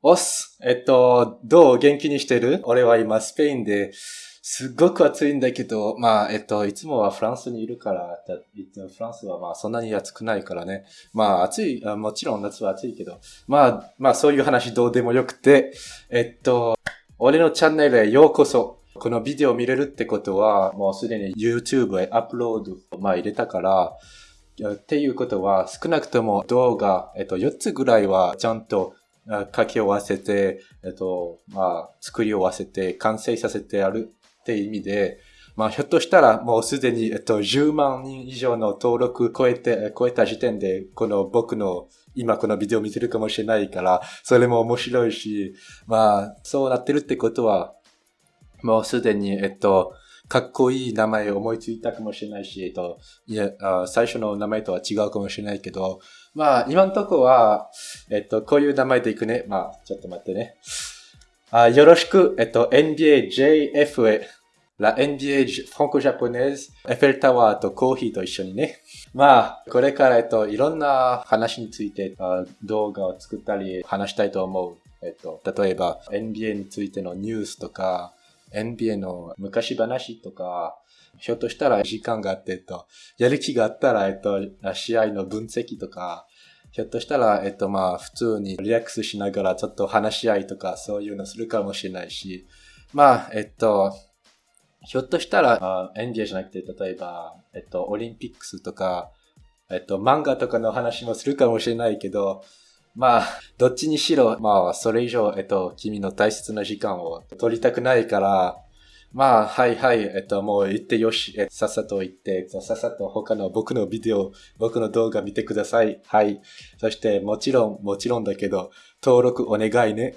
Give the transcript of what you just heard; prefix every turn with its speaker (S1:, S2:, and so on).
S1: おっす。えっと、どう元気にしてる？俺は今スペインで、すっごく暑いんだけど、まあ、えっと、いつもはフランスにいるから、フランスはまあそんなに暑くないからね。まあ暑い、もちろん夏は暑いけど、まあ、まあそういう話どうでもよくて、えっと、俺のチャンネルへようこそ。このビデオ見れるってことは、もうすでに YouTube へアップロード、まあ入れたから、っていうことは、少なくとも動画、えっと、4つぐらいはちゃんと書き終わせて、えっと、まあ、作り終わせて、完成させてあるって意味で、まあ、ひょっとしたらもうすでに、えっと、10万人以上の登録超えて、超えた時点で、この僕の今このビデオ見てるかもしれないから、それも面白いし、まあ、そうなってるってことは、もうすでに、えっと、かっこいい名前を思いついたかもしれないし、えっと、いや、最初の名前とは違うかもしれないけど、まあ、今のとこは、えっと、こういう名前でいくね。まあ、ちょっと待ってね。あよろしく、えっと、NBA JFA、La NBA フランコジャポネーズ、エッフェルタワーとコーヒーと一緒にね。まあ、これから、えっと、いろんな話について動画を作ったり話したいと思う。えっと、例えば NBA についてのニュースとか、NBA の昔話とか、ひょっとしたら時間があって、えっと、やる気があったら、えっと、試合の分析とか、ひょっとしたら、えっと、まあ、普通にリラックスしながらちょっと話し合いとか、そういうのするかもしれないし、まあ、えっと、ひょっとしたら、NBA じゃなくて、例えば、えっと、オリンピックスとか、えっと、漫画とかの話もするかもしれないけど、まあ、どっちにしろ、まあ、それ以上、えっと、君の大切な時間を取りたくないから、まあ、はいはい、えっと、もう言ってよし、えさっさと言って、さっさと他の僕のビデオ、僕の動画見てください。はい。そして、もちろん、もちろんだけど、登録お願いね。